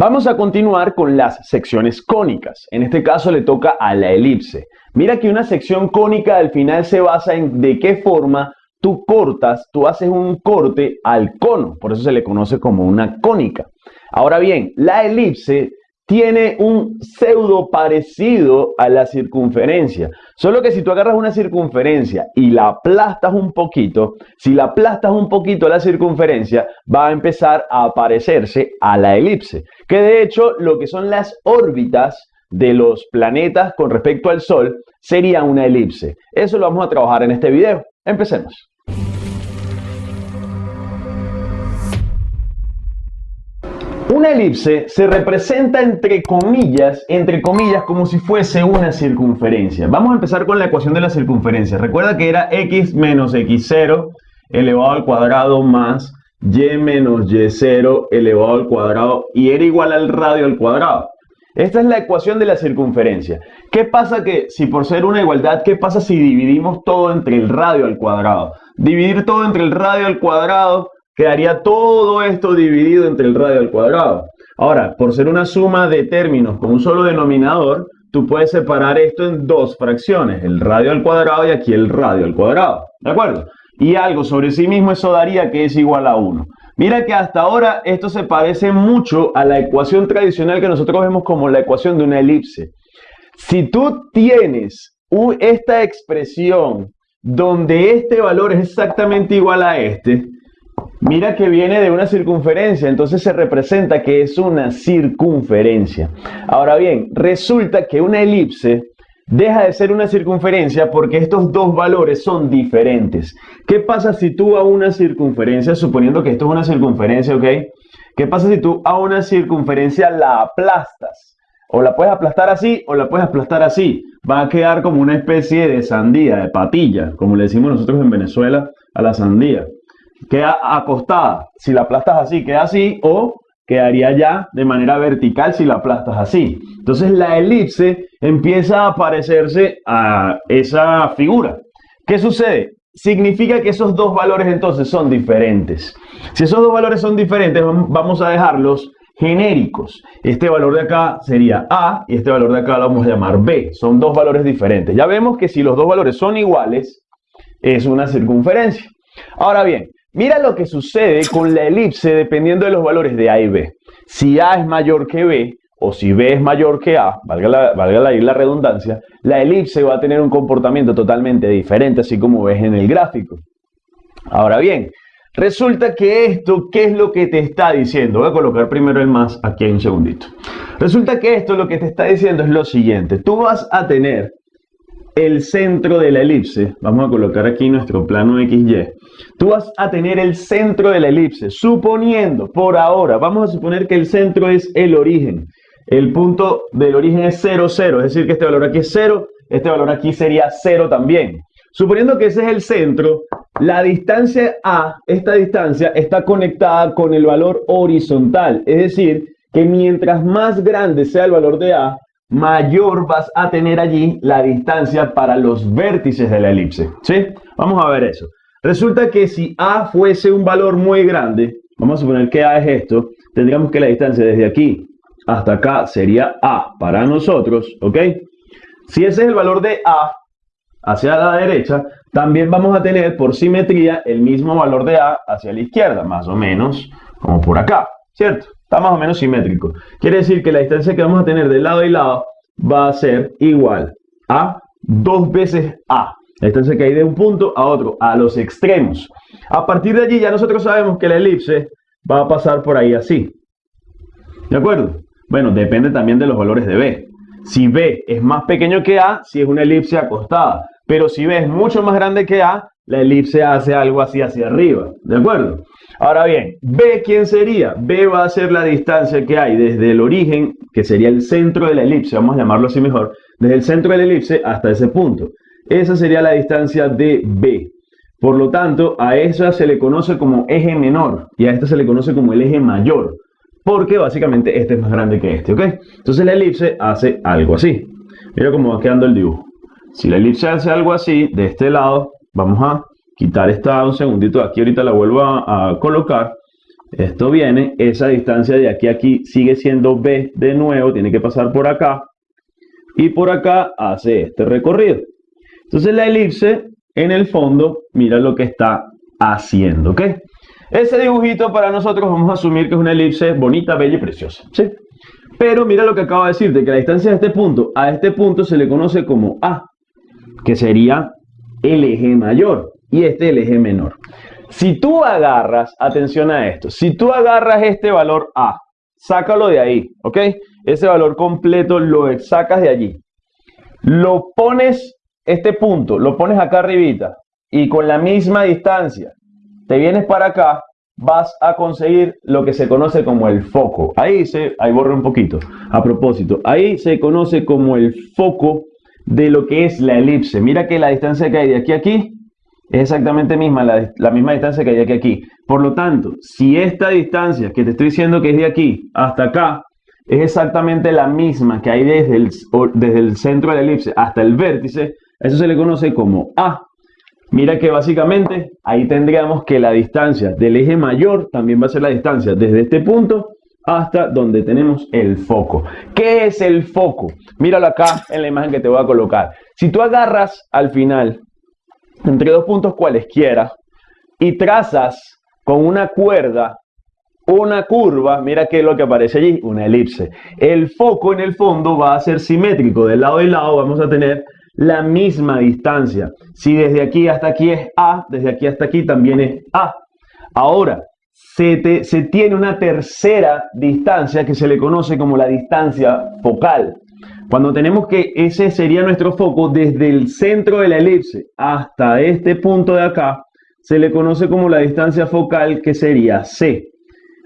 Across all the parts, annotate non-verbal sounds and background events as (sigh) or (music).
Vamos a continuar con las secciones cónicas. En este caso le toca a la elipse. Mira que una sección cónica al final se basa en de qué forma tú cortas, tú haces un corte al cono. Por eso se le conoce como una cónica. Ahora bien, la elipse tiene un pseudo parecido a la circunferencia. Solo que si tú agarras una circunferencia y la aplastas un poquito, si la aplastas un poquito a la circunferencia, va a empezar a parecerse a la elipse. Que de hecho lo que son las órbitas de los planetas con respecto al Sol sería una elipse. Eso lo vamos a trabajar en este video. Empecemos. Una elipse se representa entre comillas, entre comillas, como si fuese una circunferencia. Vamos a empezar con la ecuación de la circunferencia. Recuerda que era x menos x0 elevado al cuadrado más y menos y0 elevado al cuadrado y era igual al radio al cuadrado. Esta es la ecuación de la circunferencia. ¿Qué pasa que si por ser una igualdad, qué pasa si dividimos todo entre el radio al cuadrado? Dividir todo entre el radio al cuadrado quedaría todo esto dividido entre el radio al cuadrado. Ahora, por ser una suma de términos con un solo denominador, tú puedes separar esto en dos fracciones, el radio al cuadrado y aquí el radio al cuadrado. ¿De acuerdo? Y algo sobre sí mismo eso daría que es igual a 1. Mira que hasta ahora esto se parece mucho a la ecuación tradicional que nosotros vemos como la ecuación de una elipse. Si tú tienes esta expresión donde este valor es exactamente igual a este, Mira que viene de una circunferencia, entonces se representa que es una circunferencia. Ahora bien, resulta que una elipse deja de ser una circunferencia porque estos dos valores son diferentes. ¿Qué pasa si tú a una circunferencia, suponiendo que esto es una circunferencia, ok? ¿Qué pasa si tú a una circunferencia la aplastas? O la puedes aplastar así o la puedes aplastar así. Va a quedar como una especie de sandía, de patilla, como le decimos nosotros en Venezuela a la sandía queda acostada. Si la aplastas así, queda así, o quedaría ya de manera vertical si la aplastas así. Entonces la elipse empieza a parecerse a esa figura. ¿Qué sucede? Significa que esos dos valores entonces son diferentes. Si esos dos valores son diferentes, vamos a dejarlos genéricos. Este valor de acá sería A y este valor de acá lo vamos a llamar B. Son dos valores diferentes. Ya vemos que si los dos valores son iguales, es una circunferencia. Ahora bien, Mira lo que sucede con la elipse dependiendo de los valores de A y B. Si A es mayor que B, o si B es mayor que A, valga la, valga la, redundancia, la elipse va a tener un comportamiento totalmente diferente, así como ves en el gráfico. Ahora bien, resulta que esto, ¿qué es lo que te está diciendo? Voy a colocar primero el más aquí un segundito. Resulta que esto lo que te está diciendo es lo siguiente. Tú vas a tener el centro de la elipse, vamos a colocar aquí nuestro plano XY, tú vas a tener el centro de la elipse, suponiendo por ahora, vamos a suponer que el centro es el origen, el punto del origen es 0, 0, es decir que este valor aquí es 0, este valor aquí sería 0 también. Suponiendo que ese es el centro, la distancia A, esta distancia, está conectada con el valor horizontal, es decir, que mientras más grande sea el valor de A, mayor vas a tener allí la distancia para los vértices de la elipse. ¿Sí? Vamos a ver eso. Resulta que si A fuese un valor muy grande, vamos a suponer que A es esto, tendríamos que la distancia desde aquí hasta acá sería A para nosotros, ¿ok? Si ese es el valor de A hacia la derecha, también vamos a tener por simetría el mismo valor de A hacia la izquierda, más o menos como por acá, ¿cierto? Está más o menos simétrico. Quiere decir que la distancia que vamos a tener de lado y lado va a ser igual a dos veces A. La distancia que hay de un punto a otro, a los extremos. A partir de allí ya nosotros sabemos que la elipse va a pasar por ahí así. ¿De acuerdo? Bueno, depende también de los valores de B. Si B es más pequeño que A, si es una elipse acostada. Pero si B es mucho más grande que A, la elipse hace algo así hacia arriba. ¿De acuerdo? Ahora bien, B, ¿quién sería? B va a ser la distancia que hay desde el origen, que sería el centro de la elipse, vamos a llamarlo así mejor, desde el centro de la elipse hasta ese punto. Esa sería la distancia de B. Por lo tanto, a esa se le conoce como eje menor y a esta se le conoce como el eje mayor, porque básicamente este es más grande que este, ¿ok? Entonces la elipse hace algo así. Mira cómo va quedando el dibujo. Si la elipse hace algo así, de este lado, vamos a quitar esta un segundito aquí ahorita la vuelvo a, colocar esto viene, esa distancia de aquí a aquí sigue siendo B de nuevo, tiene que pasar por acá, y por acá hace este recorrido. Entonces la elipse, en el fondo, mira lo que está haciendo, ¿ok? Ese dibujito para nosotros vamos a asumir que es una elipse bonita, bella y preciosa, ¿sí? Pero mira lo que acabo de decirte, que la distancia de este punto a este punto se le conoce como A, que sería el eje mayor, y este el eje menor. Si tú agarras, atención a esto, si tú agarras este valor A, sácalo de ahí, ¿ok? Ese valor completo lo sacas de allí. Lo pones, este punto, lo pones acá arribita y con la misma distancia te vienes para acá, vas a conseguir lo que se conoce como el foco. Ahí se, ahí borro un poquito. A propósito, ahí se conoce como el foco de lo que es la elipse. Mira que la distancia que hay de aquí a aquí es exactamente misma, la, la, misma distancia que hay aquí aquí. Por lo tanto, si esta distancia que te estoy diciendo que es de aquí hasta acá, es exactamente la misma que hay desde el, desde el centro de la elipse hasta el vértice, eso se le conoce como A. Mira que básicamente ahí tendríamos que la distancia del eje mayor también va a ser la distancia desde este punto hasta donde tenemos el foco. ¿Qué es el foco? Míralo acá en la imagen que te voy a colocar. Si tú agarras al final entre dos puntos cualesquiera y trazas con una cuerda una curva, mira qué es lo que aparece allí, una elipse. El foco en el fondo va a ser simétrico, del lado y lado vamos a tener la misma distancia. Si desde aquí hasta aquí es A, desde aquí hasta aquí también es A. Ahora, se, tiene una tercera distancia que se le conoce como la distancia focal. Cuando tenemos que ese sería nuestro foco desde el centro de la elipse hasta este punto de acá, se le conoce como la distancia focal que sería C.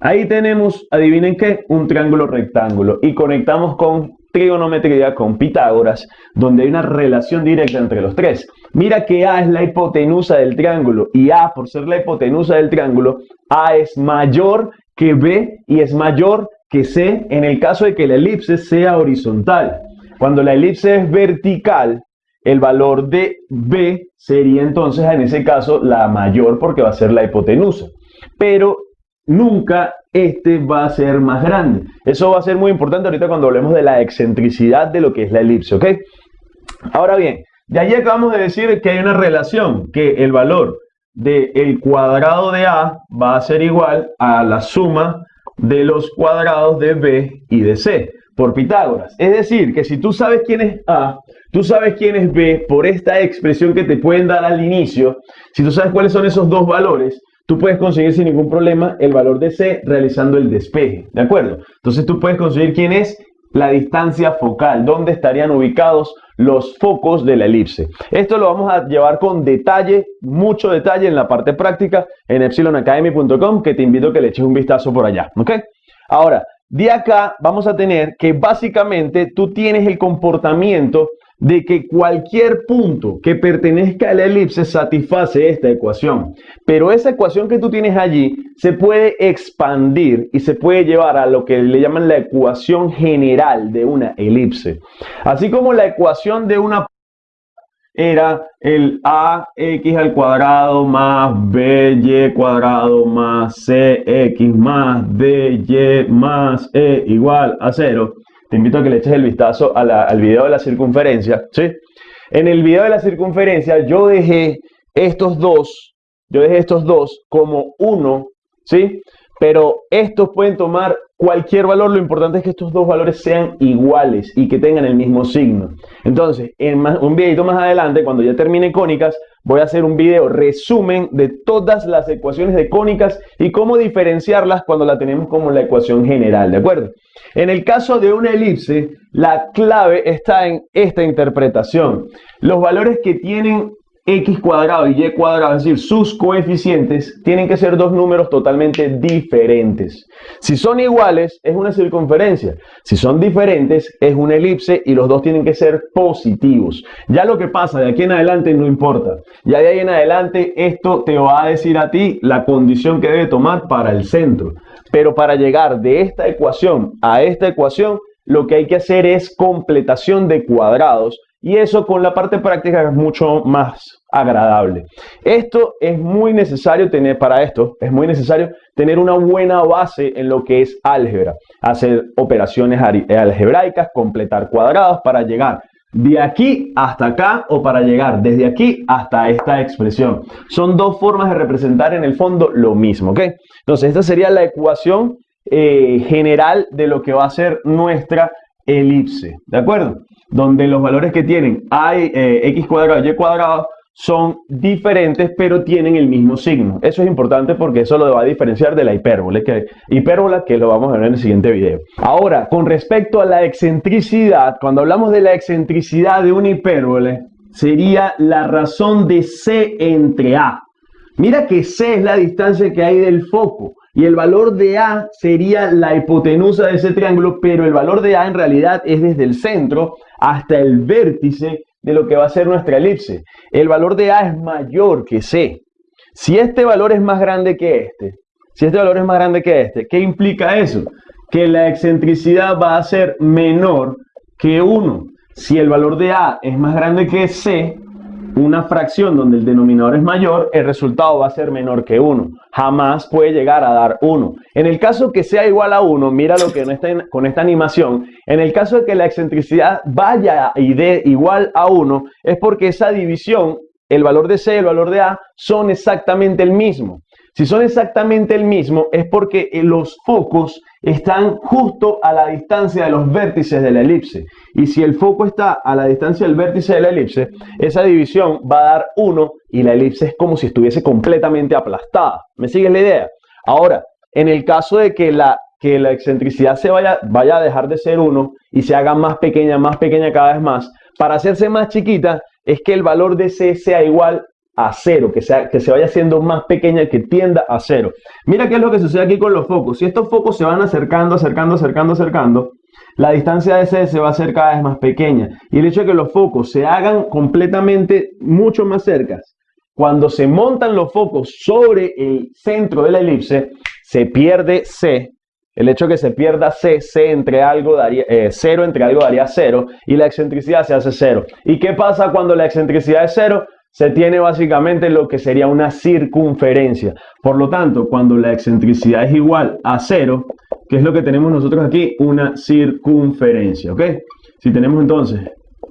Ahí tenemos, adivinen qué, un triángulo rectángulo y conectamos con trigonometría, con Pitágoras, donde hay una relación directa entre los tres. Mira que A es la hipotenusa del triángulo y A, por ser la hipotenusa del triángulo, A es mayor que B y es mayor que C en el caso de que la elipse sea horizontal. Cuando la elipse es vertical, el valor de B sería entonces en ese caso la mayor porque va a ser la hipotenusa. Pero nunca este va a ser más grande. Eso va a ser muy importante ahorita cuando hablemos de la excentricidad de lo que es la elipse, ¿ok? Ahora bien, de allí acabamos de decir que hay una relación, que el valor del cuadrado de A va a ser igual a la suma de los cuadrados de B y de C por Pitágoras. Es decir, que si tú sabes quién es A, tú sabes quién es B por esta expresión que te pueden dar al inicio, si tú sabes cuáles son esos dos valores, tú puedes conseguir sin ningún problema el valor de C realizando el despeje, ¿de acuerdo? Entonces tú puedes conseguir quién es la distancia focal, dónde estarían ubicados los focos de la elipse. Esto lo vamos a llevar con detalle, mucho detalle en la parte práctica en epsilonacademy.com que te invito a que le eches un vistazo por allá, ¿ok? Ahora, de acá vamos a tener que básicamente tú tienes el comportamiento de que cualquier punto que pertenezca a la elipse satisface esta ecuación. Pero esa ecuación que tú tienes allí se puede expandir y se puede llevar a lo que le llaman la ecuación general de una elipse. Así como la ecuación de una era el ax al cuadrado más by cuadrado más cx más dy más e igual a cero. Te invito a que le eches el vistazo al video de la circunferencia. ¿sí? En el video de la circunferencia yo dejé estos dos, yo dejé estos dos como uno, ¿sí? Pero estos pueden tomar cualquier valor, lo importante es que estos dos valores sean iguales y que tengan el mismo signo. Entonces, en un videito más adelante, cuando ya termine cónicas, voy a hacer un video resumen de todas las ecuaciones de cónicas y cómo diferenciarlas cuando la tenemos como la ecuación general, ¿de acuerdo? En el caso de una elipse, la clave está en esta interpretación. Los valores que tienen x cuadrado y y cuadrado, es decir, sus coeficientes, tienen que ser dos números totalmente diferentes. Si son iguales, es una circunferencia. Si son diferentes, es una elipse y los dos tienen que ser positivos. Ya lo que pasa de aquí en adelante no importa. Ya de ahí en adelante esto te va a decir a ti la condición que debe tomar para el centro. Pero para llegar de esta ecuación a esta ecuación, lo que hay que hacer es completación de cuadrados y eso con la parte práctica es mucho más agradable. Esto es muy necesario tener para esto, es muy necesario tener una buena base en lo que es álgebra, hacer operaciones algebraicas, completar cuadrados para llegar de aquí hasta acá o para llegar desde aquí hasta esta expresión. Son dos formas de representar en el fondo lo mismo, ¿ok? Entonces esta sería la ecuación eh, general de lo que va a ser nuestra elipse, ¿de acuerdo? Donde los valores que tienen a, eh, x cuadrado y cuadrado son diferentes pero tienen el mismo signo. Eso es importante porque eso lo va a diferenciar de la hipérbole, que, hipérbola que lo vamos a ver en el siguiente video. Ahora, con respecto a la excentricidad, cuando hablamos de la excentricidad de una hipérbole, sería la razón de C entre A. Mira que C es la distancia que hay del foco y el valor de A sería la hipotenusa de ese triángulo, pero el valor de A en realidad es desde el centro hasta el vértice de lo que va a ser nuestra elipse. El valor de A es mayor que C. Si este valor es más grande que este, si este valor es más grande que este, ¿qué implica eso? Que la excentricidad va a ser menor que 1. Si el valor de A es más grande que C, una fracción donde el denominador es mayor, el resultado va a ser menor que 1. Jamás puede llegar a dar 1. En el caso que sea igual a 1, mira lo que con esta animación, en el caso de que la excentricidad vaya y dé igual a 1, es porque esa división, el valor de C y el valor de A, son exactamente el mismo. Si son exactamente el mismo, es porque eh, los focos están justo a la distancia de los vértices de la elipse. Y si el foco está a la distancia del vértice de la elipse, esa división va a dar 1 y la elipse es como si estuviese completamente aplastada. ¿Me sigues la idea? Ahora, en el caso de que la, que la excentricidad se vaya, vaya a dejar de ser 1 y se haga más pequeña, más pequeña cada vez más, para hacerse más chiquita es que el valor de C sea igual a cero, que, sea, que se vaya haciendo más pequeña, que tienda a cero. Mira qué es lo que sucede aquí con los focos. Si estos focos se van acercando, acercando, acercando, acercando, la distancia de C se va a hacer cada vez más pequeña. Y el hecho de que los focos se hagan completamente mucho más cercas, cuando se montan los focos sobre el centro de la elipse, se pierde C. El hecho de que se pierda C, C entre algo daría, eh, cero entre algo daría cero y la excentricidad se hace cero. ¿Y qué pasa cuando la excentricidad es cero? Se tiene básicamente lo que sería una circunferencia. Por lo tanto, cuando la excentricidad es igual a cero, ¿qué es lo que tenemos nosotros aquí? Una circunferencia, ¿ok? Si tenemos entonces,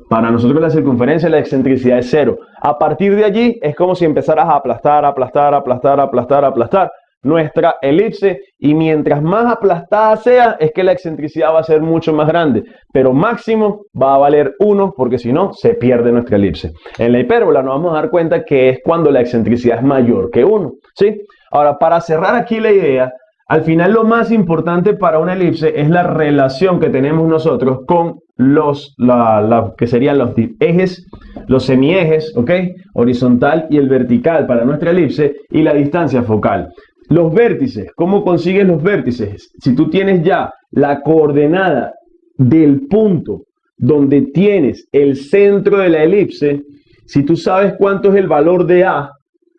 para nosotros la circunferencia, la excentricidad es cero. A partir de allí es como si empezaras a aplastar, aplastar, aplastar, aplastar, aplastar nuestra elipse y mientras más aplastada sea es que la excentricidad va a ser mucho más grande pero máximo va a valer 1 porque si no se pierde nuestra elipse en la hipérbola nos vamos a dar cuenta que es cuando la excentricidad es mayor que 1 ¿sí? ahora para cerrar aquí la idea al final lo más importante para una elipse es la relación que tenemos nosotros con los la, que serían los ejes, los semiejes, ¿ok? Horizontal y el vertical para nuestra elipse y la distancia focal. Los vértices, ¿cómo consigues los vértices? Si tú tienes ya la coordenada del punto donde tienes el centro de la elipse, si tú sabes cuánto es el valor de A,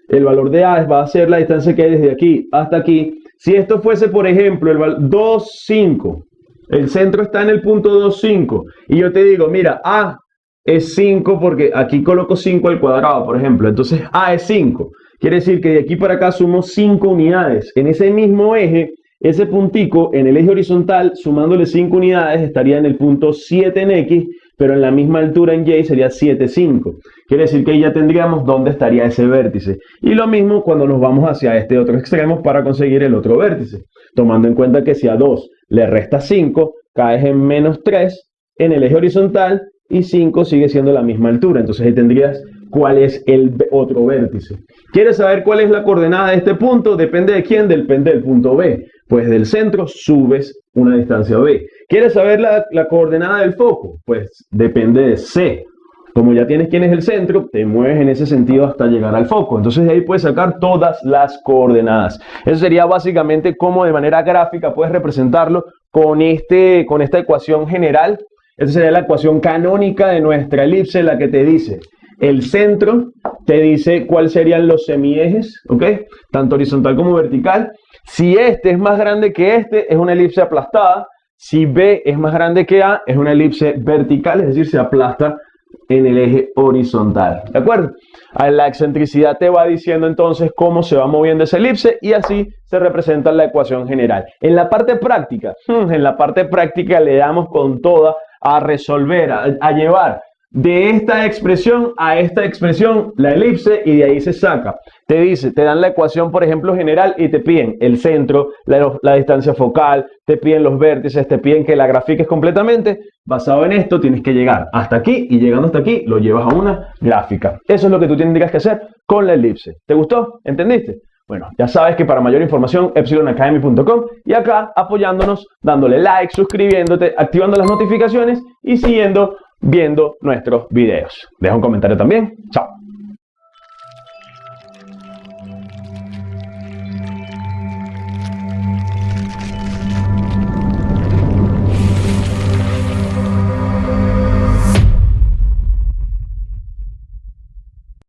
el valor de A va a ser la distancia que hay desde aquí hasta aquí. Si esto fuese, por ejemplo, el 2, 5, el centro está en el punto 2, 5, y yo te digo, mira, A es 5 porque aquí coloco 5 al cuadrado, por ejemplo, entonces A es 5. Quiere decir que de aquí para acá sumo 5 unidades. En ese mismo eje, ese puntico en el eje horizontal, sumándole 5 unidades, estaría en el punto 7 en X, pero en la misma altura en Y sería 7, 5. Quiere decir que ahí ya tendríamos dónde estaría ese vértice. Y lo mismo cuando nos vamos hacia este otro extremo para conseguir el otro vértice. Tomando en cuenta que si a 2 le resta 5, caes en menos 3 en el eje horizontal y 5 sigue siendo la misma altura. Entonces ahí tendrías cuál es el otro vértice. ¿Quieres saber cuál es la coordenada de este punto? Depende de quién, depende del punto B. Pues del centro subes una distancia B. ¿Quieres saber la, coordenada del foco? Pues depende de C. Como ya tienes quién es el centro, te mueves en ese sentido hasta llegar al foco. Entonces de ahí puedes sacar todas las coordenadas. Eso sería básicamente cómo de manera gráfica puedes representarlo con, este, con esta ecuación general. Esa sería la ecuación canónica de nuestra elipse, la que te dice el centro te dice cuáles serían los semiejes, ¿ok? Tanto horizontal como vertical. Si este es más grande que este, es una elipse aplastada. Si B es más grande que A, es una elipse vertical, es decir, se aplasta en el eje horizontal. ¿De acuerdo? La excentricidad te va diciendo entonces cómo se va moviendo esa elipse y así se representa la ecuación general. En la parte práctica, (laughs) en la parte práctica le damos con toda a resolver, a, llevar de esta expresión a esta expresión la elipse y de ahí se saca. Te dice, te dan la ecuación, por ejemplo, general y te piden el centro, la, distancia focal, te piden los vértices, te piden que la grafiques completamente. Basado en esto, tienes que llegar hasta aquí y llegando hasta aquí lo llevas a una gráfica. Eso es lo que tú tendrías que hacer con la elipse. ¿Te gustó? ¿Entendiste? Bueno, ya sabes que para mayor información, epsilonacademy.com y acá apoyándonos, dándole like, suscribiéndote, activando las notificaciones y siguiendo viendo nuestros videos. Deja un comentario también. Chao.